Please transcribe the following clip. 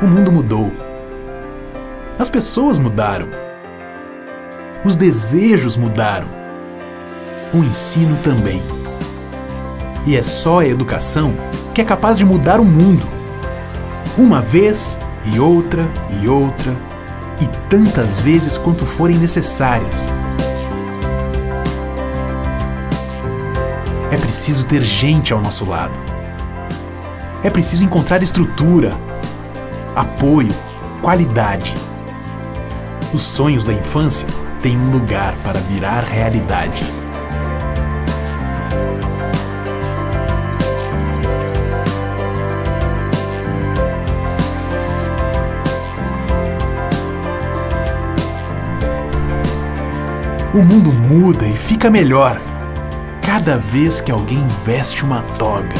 O mundo mudou. As pessoas mudaram. Os desejos mudaram. O ensino também. E é só a educação que é capaz de mudar o mundo. Uma vez e outra e outra e tantas vezes quanto forem necessárias. É preciso ter gente ao nosso lado. É preciso encontrar estrutura, apoio, qualidade. Os sonhos da infância têm um lugar para virar realidade. O mundo muda e fica melhor cada vez que alguém veste uma toga.